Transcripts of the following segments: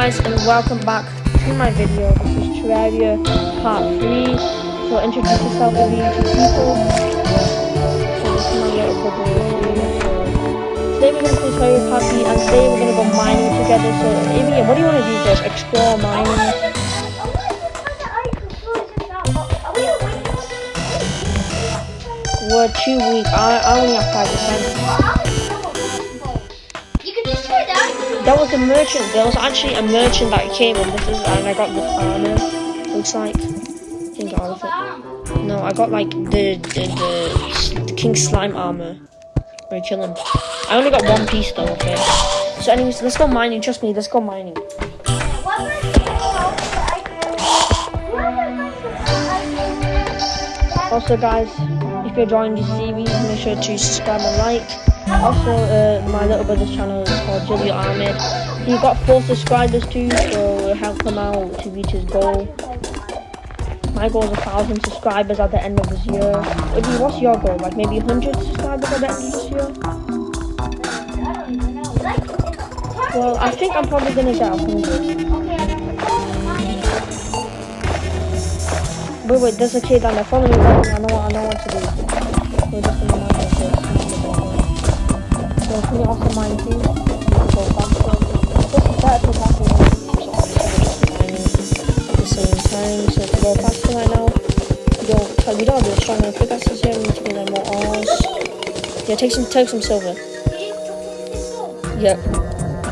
guys and welcome back to my video. This is Terraria part 3. So introduce yourself to the people. So today we're going to play Terraria part 3 and today we're going to go mining together. So Amy, what do you want to do first? Explore mining? We're too weak. I, I only have 5%. That was a merchant. There was actually a merchant that came and this is and I got the armor. Looks like. I think all of it. No, I got like the the, the, the king slime armor. Where kill him. I only got one piece though. Okay. So anyways, let's go mining. Trust me, let's go mining. Also, guys, if you're enjoying this series, make sure to subscribe and like. Also, uh, my little brother's channel is called Julio Ahmed. He got four subscribers too, so help him out to reach his goal. My goal is a thousand subscribers at the end of this year. What's your goal? Like maybe a 100 subscribers at the end of this year? Well, I think I'm probably gonna get a 100. Wait, wait, there's a kid me, follow me. I know, I know what to do. Gonna so can you also mine too? You can go faster. This is better to happen at the same time. So to go faster right now, you don't have the stronger pickaxes to get more ores. Yeah, take some take some silver. Yeah.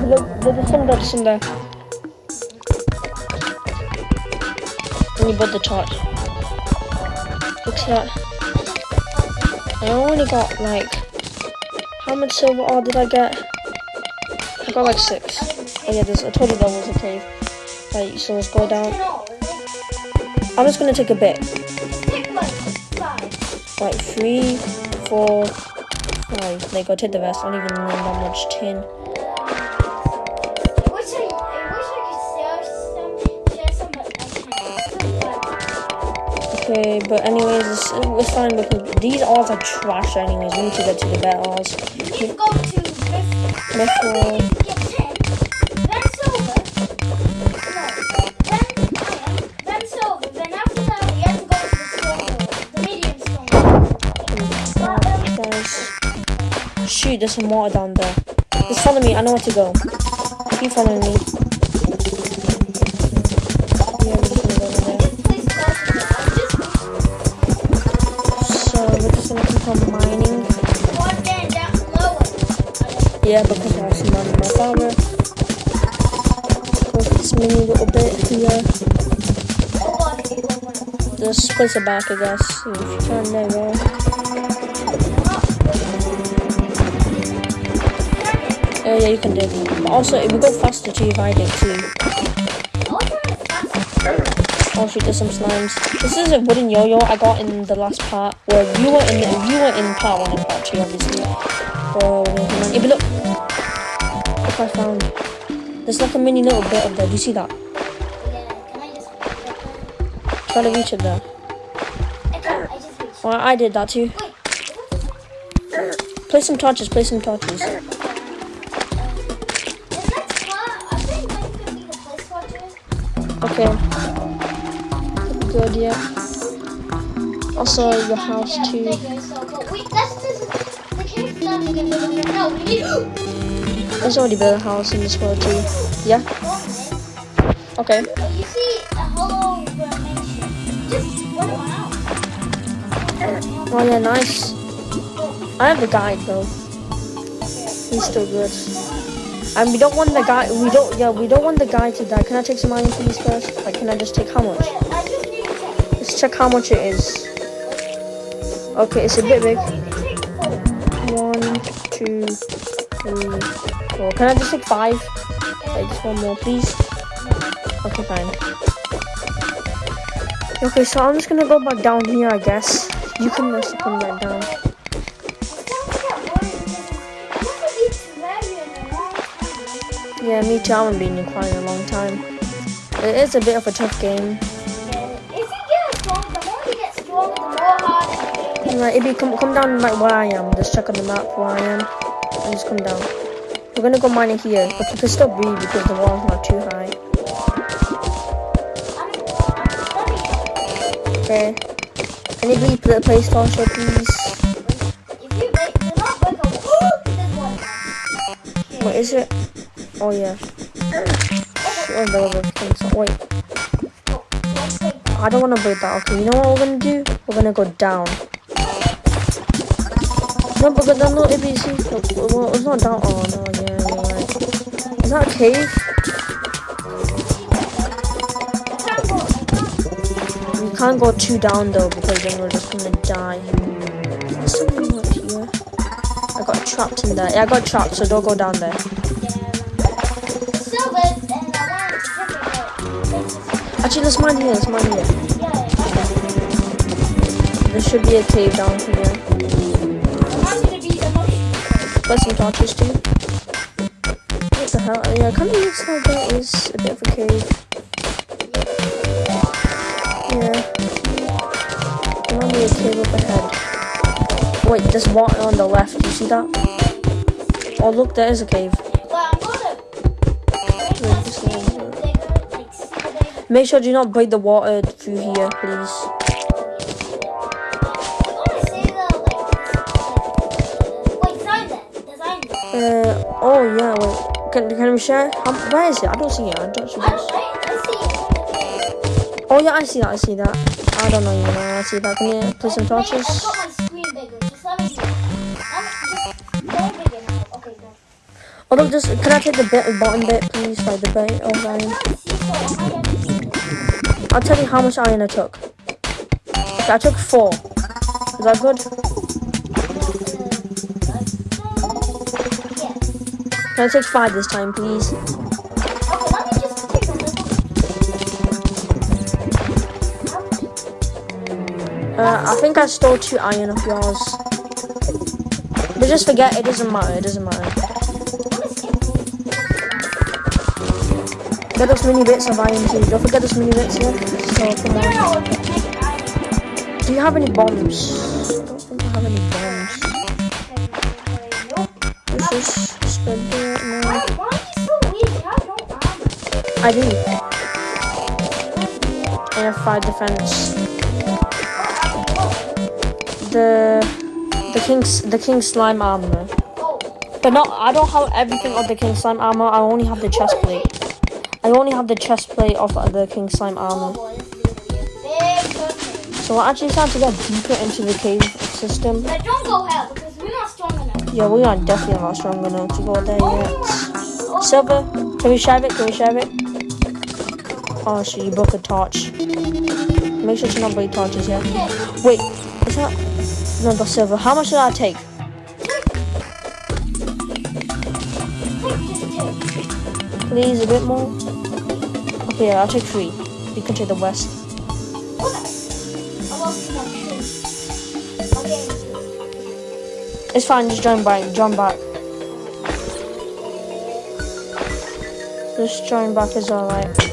Look, there's some there, there's some there. And you bought the torch. Look at. I only got like how much silver ore did I get? I got like six. Oh yeah, there's a total that was a cave. Right, so let's go down. I'm just gonna take a bit. Right, three, four, five. There you go, take the rest. I don't even need that much tin. Okay, but anyways, it's, it's fine because these ores are trash anyways. We need to get to the better ores. We need to go to Myth Shoot, there's some water down there. Just follow me, I know where to go. Keep following me. Yeah, because I have some money in my farmer. Close this mini little bit here. Just place it back, I guess. If you turn there, go. Oh yeah, you can do it. But also, it will go faster to you if I did too. Oh shoot, there's some slimes. This is a wooden yo-yo I got in the last part. Where you were in the, you were in part one and part two, obviously. Oh, hey, but look, I found. There's like a mini little bit of there. Do you see that? Try to reach it there. Well, I did that too. Play some torches, play some torches. Okay. Good, yeah. Also, your house too. There's already built a house in this world too. Yeah? Okay. You see a hollow. Just one out. Oh yeah, nice. I have the guide though. He's still good. And we don't want the guy we don't yeah, we don't want the guy to die. Can I take some iron please first? Like can I just take how much? Let's check how much it is. Okay, it's a bit big. One, two, three, four. Can I just take five? Okay, just one more, please. Okay, fine. Okay, so I'm just gonna go back down here, I guess. You can just come back down. Yeah, me too. I haven't been in quite a long time. It is a bit of a tough game. Right, if you come come down like where I am, just check on the map where I am, and just come down. We're gonna go mining here, but you can still breathe because the wall's not too high. Okay. Anybody play, play Star Show, please? What is it? Oh yeah. No, oh, wait. I don't want to break that. Okay, you know what we're gonna do? We're gonna go down. No, then no ABC. Well, it's not down. Oh no, yeah, right. Is that a cave? We can't go too down though because then we're just gonna die. There's something up here. I got trapped in there. Yeah, I got trapped, so don't go down there. Actually, let's mine here. Let's mine here. There should be a cave down here. Some torches too. What the hell? Oh, yeah, kind of looks like there is a bit of a cave. Yeah. Be a cave up ahead. Wait, there's water on the left. You see that? Oh, look, there is a cave. That. Make sure you do not break the water through here, please. Uh, oh yeah, wait. Can, can we share? Um, where is it? I don't see it. I don't see this. Oh yeah, I see that. I see that. I don't know, you. I see that. Can you play some torches? Got my screen bigger. Just. Oh can I take the bit, bottom bit, please? Like the I might have to I'll tell you how much iron I took. I took four. Is that good? Can I take five this time, please? Uh, I think I stole two iron of yours. But just forget, it doesn't matter. It doesn't matter. Get those mini bits of iron too. Don't forget those mini bits here. So. Do you have any bombs? I do. I have five defense. The the king's the king slime armor. But not I don't have everything of the king slime armor. I only have the chest plate. I only have the chest plate of the king slime armor. boy, this is gonna be a big person. So we're actually starting to get deeper into the cave system. But don't go hell because we're not strong enough. Yeah, we are definitely not strong enough to go there yet. Silver, can we share it? Can we share it? Oh, shit, you broke a torch. Make sure to not break torches, yeah? Wait, is that... That's silver. How much did I take? Please, a bit more? Okay, I'll take three. You can take the west. It's fine, just join back. Join back. Just join back is alright.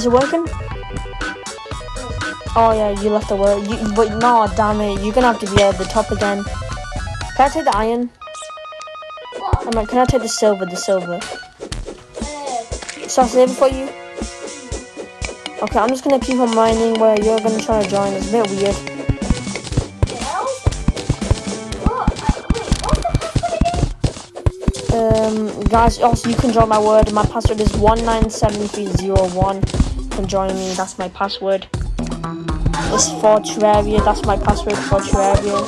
Is it working? Oh yeah, you left the word. You, but no, damn it, you're gonna have to be at the top again. Can I take the iron? I mean, can I take the silver? The silver. So I'll save it for you. Okay, I'm just gonna keep on mining where you're gonna try to join. It's a bit weird. I? Um, guys, also you can join my word. My password is one nine seven three zero one. Can join me. That's my password. It's for Terraria. That's my password for Terraria.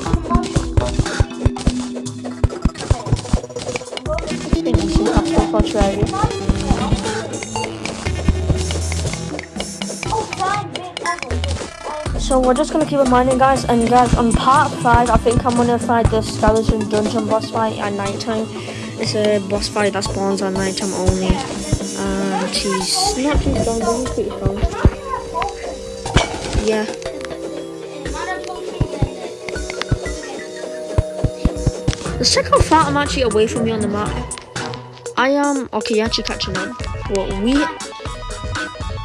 Terraria. So we're just gonna keep it mining, guys. And guys, on part five, I think I'm gonna fight the skeleton dungeon boss fight at nighttime. It's a boss fight that spawns at nighttime only. Not too strong, but pretty strong. Yeah. Let's check how far I'm actually away from you on the map. I am okay. You're actually catching up. Well, we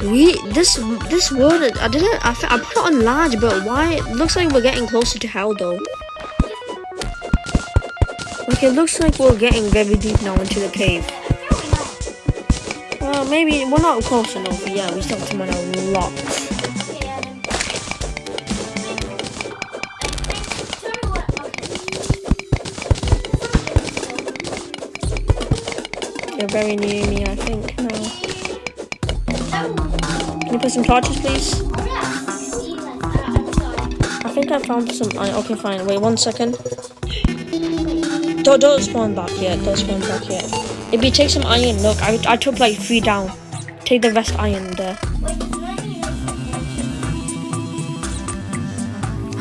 we this this world I didn't I, I put it on large, but why? It looks like we're getting closer to hell though. Like it looks like we're getting very deep now into the cave. Maybe we're not close enough. But yeah, we still have to mine a lot. You're very near me, I think. Now. Can you put some torches, please? I think I found some. Okay, fine. Wait one second. Don't, don't spawn back yet. Don't spawn back yet. If you take some iron, look, I, I took like three down. Take the rest iron there.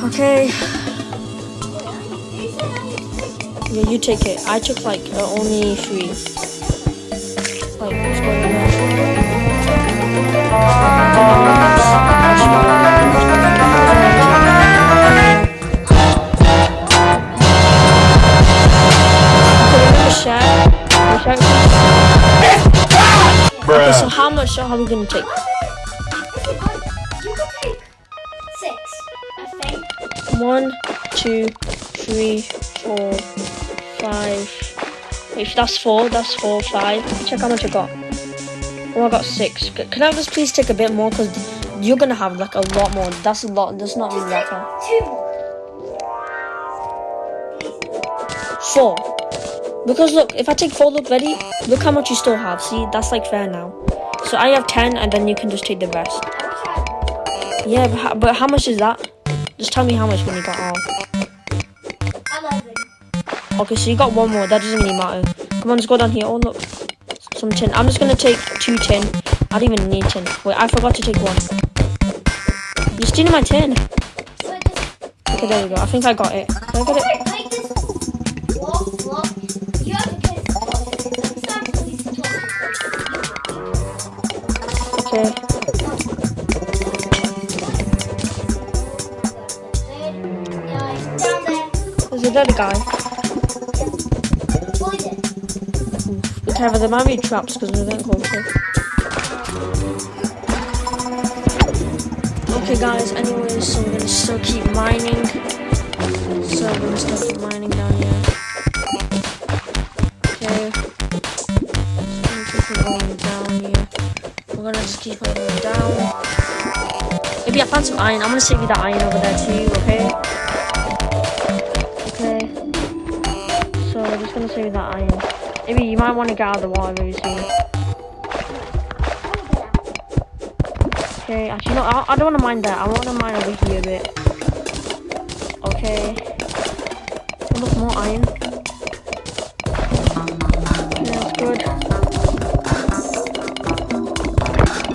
Okay. Yeah, you take it. I took like uh, only three. How we gonna take? One, two, three, four, five. If that's four. That's four, five. Check how much I got. Oh, I got six. Can I just please take a bit more? Cause you're gonna have like a lot more. That's a lot. That's not really that far. Two. Four. Because look, if I take four, look ready. Look how much you still have. See, that's like fair now. So I have ten, and then you can just take the rest. Yeah, but how, but how much is that? Just tell me how much when you got all. Okay, so you got one more. That doesn't really matter. Come on, let's go down here. Oh, look. Some tin. I'm just gonna take two tin. I don't even need tin. Wait, I forgot to take one. You're stealing my tin. Okay, there we go. I think I got it. Did I get it? There's a dead guy. Be careful, there might be traps because we're getting closer. Okay, guys, anyways, so we're gonna still keep mining. So we're gonna still keep mining down here. Okay. Keep going down here. We're gonna just keep on going down. Maybe I found some iron. I'm gonna save you the iron over there too? Okay. Save that iron. Maybe you might want to get out of the water very soon. Okay, actually no, I, I don't want to mine that. I want to mine over here a bit. Okay. Oh, look, more iron. Yeah, that's good.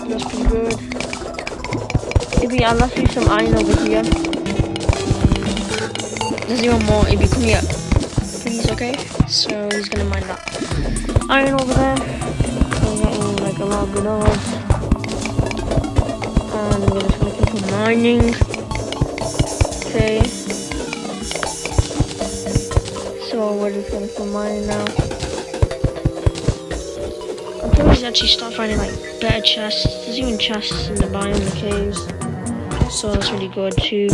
That's pretty good. Maybe I'll let you some iron over here. There's even more. You come here, please, okay? So he's gonna mine that iron over there. We're getting like a lot of good ores. And we're just gonna keep on mining. Okay. So we're just gonna keep mining now. I'm probably actually start finding like better chests. There's even chests in the biome in the caves. So that's really good too.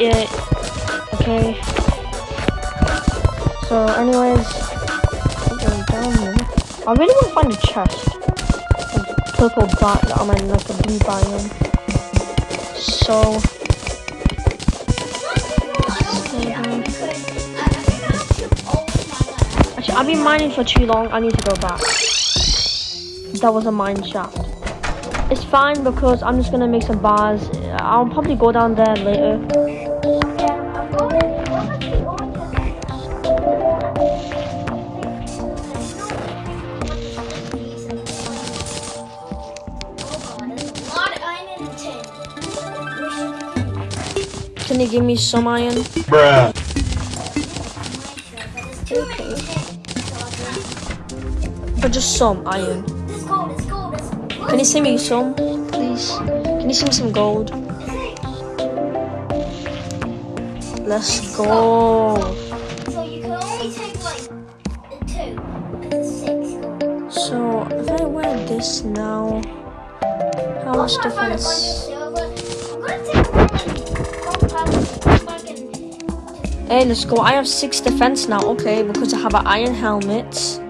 Yeah. Okay. So anyways. I really want to find a chest. A purple bat, I mean like a blue biome. So actually I've been mining for too long, I need to go back. That was a mine shaft. It's fine because I'm just gonna make some bars. I'll probably go down there later. Can you give me some iron? Bruh. Or just some iron? Can you send me some, please? Can you send me some gold? Let's go. So you can only take like two, because it's six. So if I wear this now, how much I'm trying to find a difference? Hey, let's go. I have six defense now. Okay, because I have an iron helmet.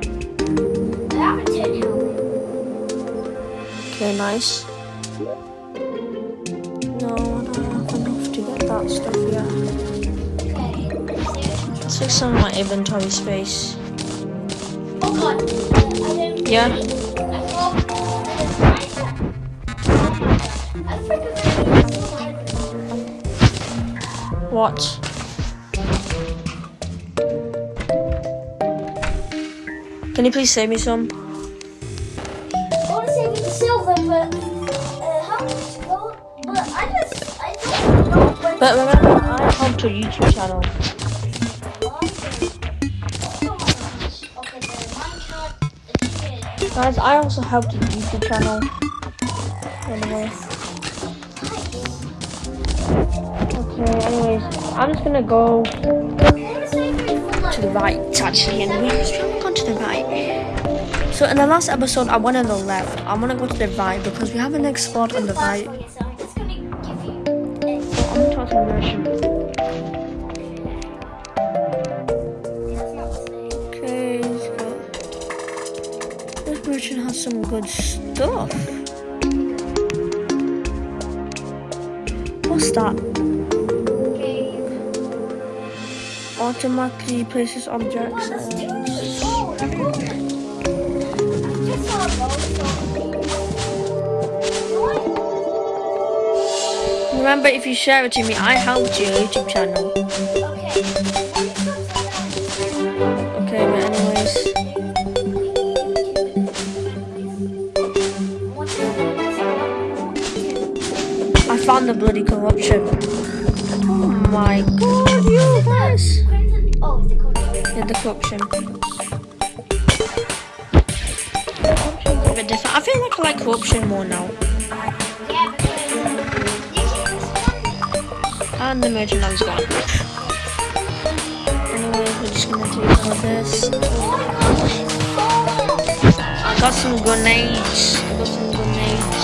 I have a tin Okay, nice. No, I don't have enough to get that stuff yet. Okay. Let's fix some of my inventory space. Oh god. Yeah? I thought. I forgot that you What? Can you please save me some? I want to save you the silver, but uh, how much gold? But I just, I don't know. But But remember, I helped your YouTube channel. The Minecraft is Guys, I also helped your YouTube channel. Anyway. Okay, anyways, I'm just gonna go to the right, actually, anyways. To the right. So in the last episode, I went on the left. I'm gonna go to the right because we haven't explored on the right. To. Okay, this merchant has some good stuff. What's that? Automatically places objects. Remember, if you share it to me, I helped your YouTube channel. Okay, but anyways, I found the bloody corruption. Oh my god, you guys! Oh. Yeah, the corruption. Bit different. I feel like I like corruption more now. And the merchant is gone. Anyway, we're just gonna take all this. I got some grenades. I got some grenades.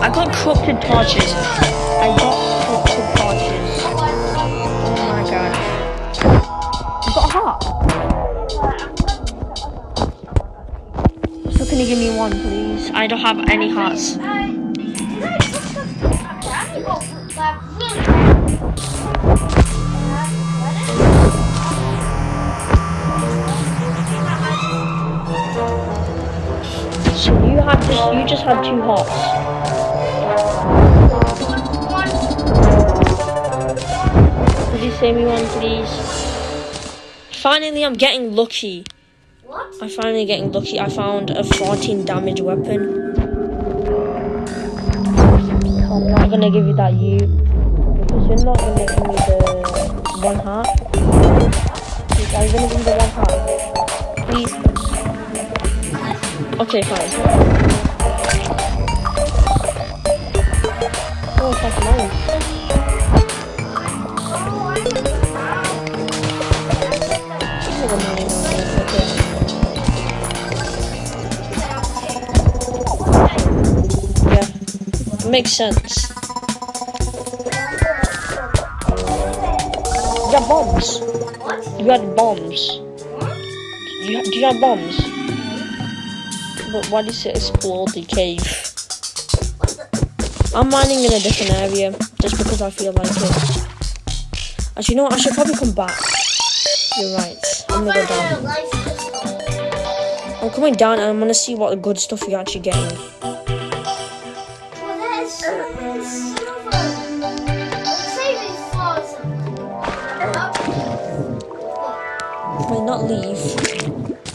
I got corrupted torches. I got can you give me one, please? I don't have any hearts. So you have just you just had two hearts. Could you save me one, please? Finally, I'm getting lucky. What? I'm finally getting lucky. I found a 14 damage weapon. I'm not gonna give you that you because you're not gonna give me the one heart. Are you gonna give me the one heart? Please. Okay, fine. Oh, it's like makes sense. You got bombs. What? You got bombs. What? You, do you have bombs? But why did it explode the cave? I'm mining in a different area just because I feel like it. Actually, you know what? I should probably come back. You're right. I'm gonna go down. I'm coming down and I'm gonna see what good stuff you're actually getting.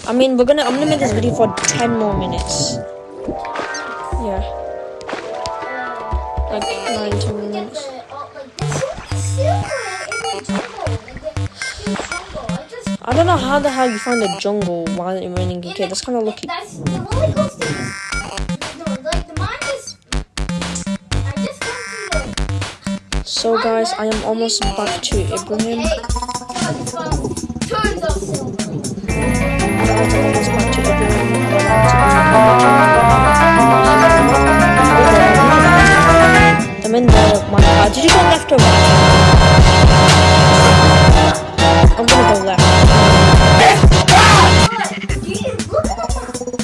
I mean, we're gonna. I'm gonna make this video for 10 more minutes. Yeah, like nine, 10 minutes. I don't know how the hell you find a jungle while you're running a. That's kind of lucky. So, guys, I am almost back to Ibrahim. I'm. In the car. Did you go left or right? I'm gonna go left.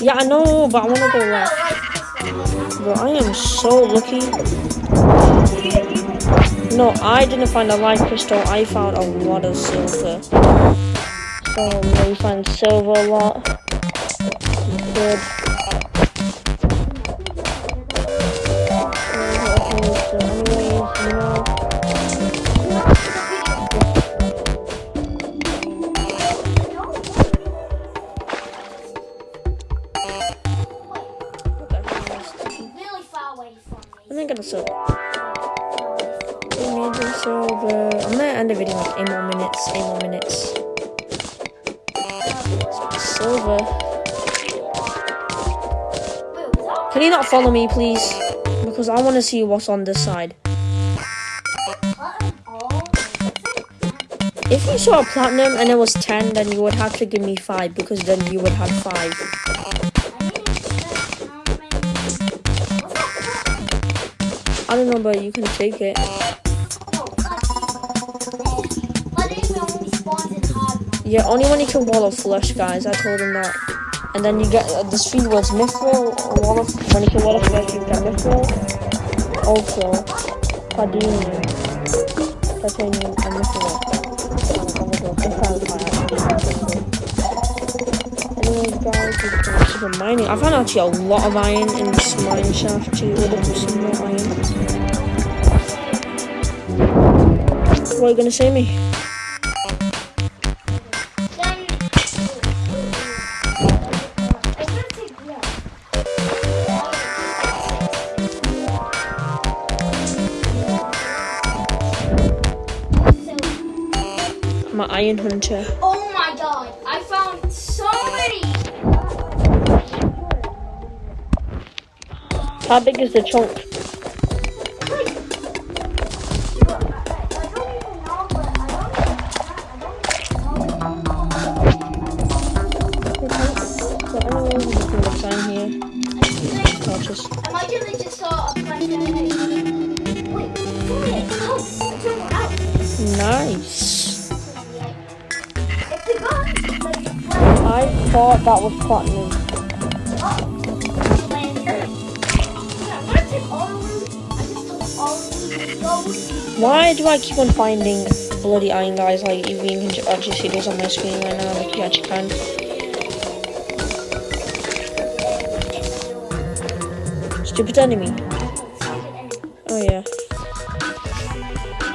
Yeah, I know, but I wanna go left. Bro, I am so lucky. No, I didn't find a light crystal. I found a lot of silver. Um, we find silver a lot. Good. So anyways, you know. Really far away from I'm me. not gonna silver. We need the silver. I'm gonna end the video in like eight more minutes. Eight more minutes. Was Can you not follow me, please? Because I want to see what's on this side. If you saw a platinum and it was 10, then you would have to give me 5 because then you would have 5. I didn't check how many. What's that? I don't know, but you can take it. Yeah, only when you kill Wall of Flesh, guys. I told him that. And then you get uh, the three words Mythril, Wall of, when you kill Wall of Flesh, you get Mythril, Ultra, Palladium, Titanium, and Mythril. Anyways, guys, on mining. I found actually a lot of iron in this mine shaft too. For some more iron. What are you gonna say me? Iron hunter. oh my god, I found so many. How big is the chunk? Loot. Why do I keep on finding bloody iron guys? Like you can actually see those on my screen right now. Like you actually can. Stupid enemy. Oh yeah.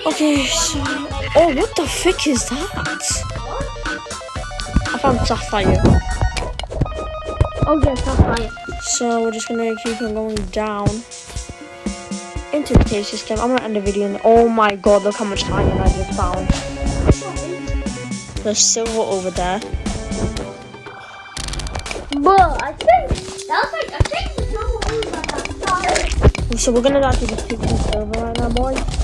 Okay, so oh what the frick is that? I found sapphire. Oh yeah. So we're just gonna keep on going down into the cave system. I'm gonna end the video and oh my god, look how much iron I just found. There's silver over there. But I think that was like I think the silver a star. So we're gonna actually just keep some silver right now, boys.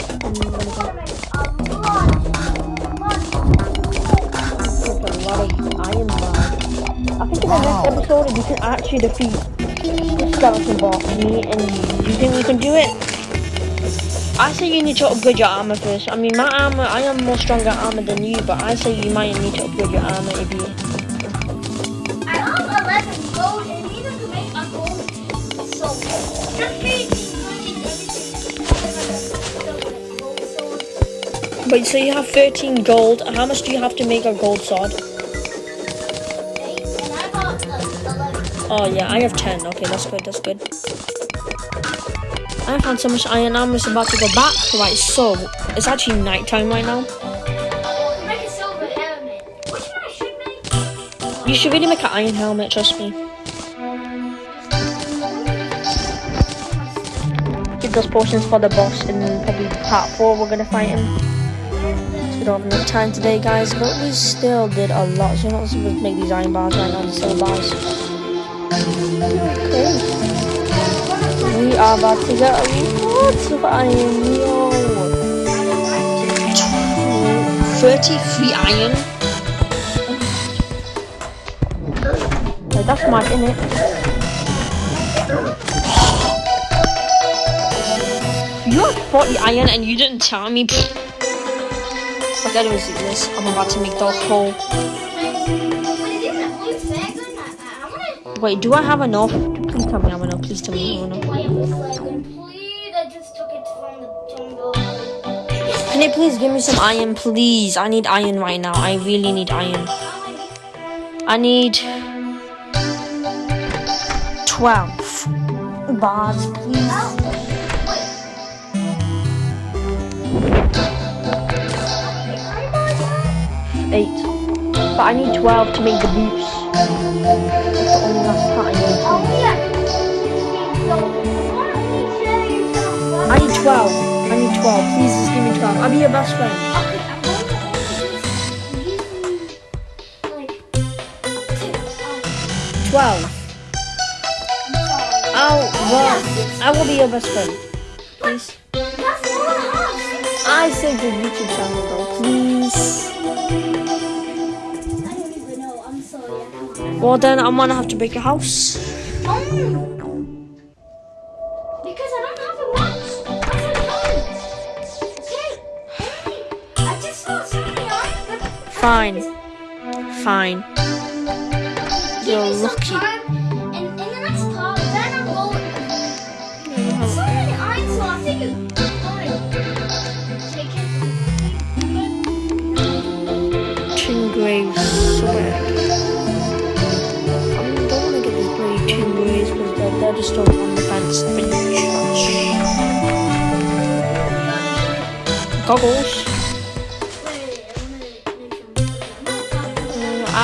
We can actually defeat the skeleton boss, me and you. Do you think we can do it? I say you need to upgrade your armor first. I mean, my armor, I am more stronger armor than you, but I say you might need to upgrade your armor if you. I have 11 gold and we need to make a gold sword. Just me everything. But so you have 13 gold. How much do you have to make a gold sword? Oh yeah, I have 10. Okay, that's good. That's good. I found so much iron. I'm just about to go back. Right, so it's actually nighttime right now. Make a silver helmet. Which one I should make? You should really make an iron helmet. Trust me. Keep those potions for the boss in probably part four. We're gonna fight him. We don't have enough time today, guys, but we still did a lot. So let's just make these iron bars right now. The silver bars. About to get lots of iron. Yo. 33 iron. Like, that's mad, innit? You have 40 iron and you didn't tell me. Okay, anyways, do this. I'm about to make the it wanna. Wait, do I have enough? Tell me I have enough. Please tell me I have enough. Why am I flagging? Please, I just took it from the jungle. Can you please give me some iron, please? I need iron right now. I really need iron. I need 12 bars, please. Oh, Eight. But I need 12 to make the boots. That's the only last part I need. Oh, I need 12. I need 12. Please just give me 12. I'll be your best friend. Okay, I'm going to give you, like, two. Um, 12. I'm sorry. I'll, well, I will be your best friend. Please. I saved your YouTube channel though, please. Well then I'm gonna have to break your house. Fine. Take it. Tin greaves. Swear. I don't wanna get these bloody tin greaves because they're, they're just all on the fence. Goggles.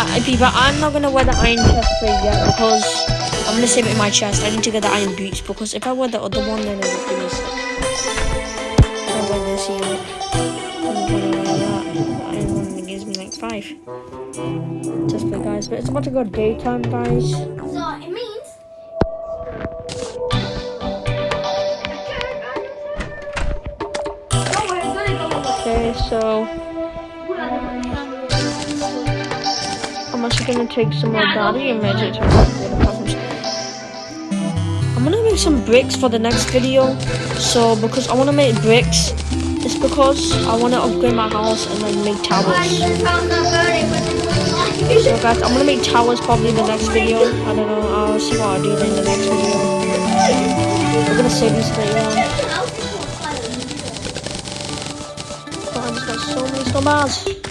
I, I- but I'm not gonna wear the iron chest plate yet because I'm gonna save it in my chest. I need to get the iron boots because if I wear the other one, then it would sick. If I wear this here, I'm gonna wear that. The iron one that gives me like five. Chest plate, guys. But it's about to go daytime, guys. So it means. Okay, so gonna take some more and magic I'm gonna make some bricks for the next video. So because I wanna make bricks, it's because I wanna upgrade my house and then make towers. So guys, I'm gonna make towers probably in the next video. I don't know. I'll see what I do in the next video. We're gonna save this later on. I just got so many stars.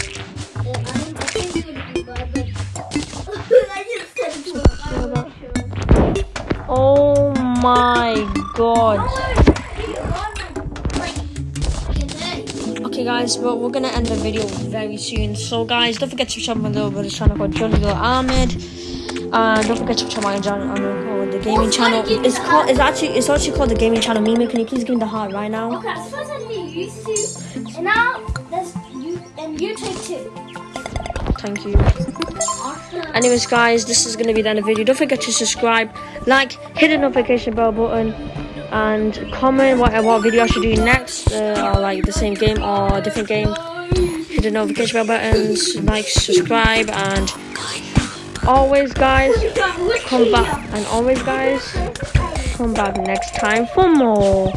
My god. Okay guys, but we're gonna end the video very soon. So guys, don't forget to subscribe my little brother's channel called Johnny Little Ahmed. And don't forget to subscribe my channel um, called the gaming channel. It's called it's actually it's actually called the gaming channel. Mimi, can you please give me the heart right now? Okay, so first I need used to, and now there's you and you too. two. Thank you. Anyways, guys, this is gonna be the end of the video. Don't forget to subscribe, like, hit the notification bell button, and comment what what video I should do next, uh, or like the same game or a different game. Hit the notification bell buttons, like, subscribe, and always, guys, come back. And always, guys, come back next time for more.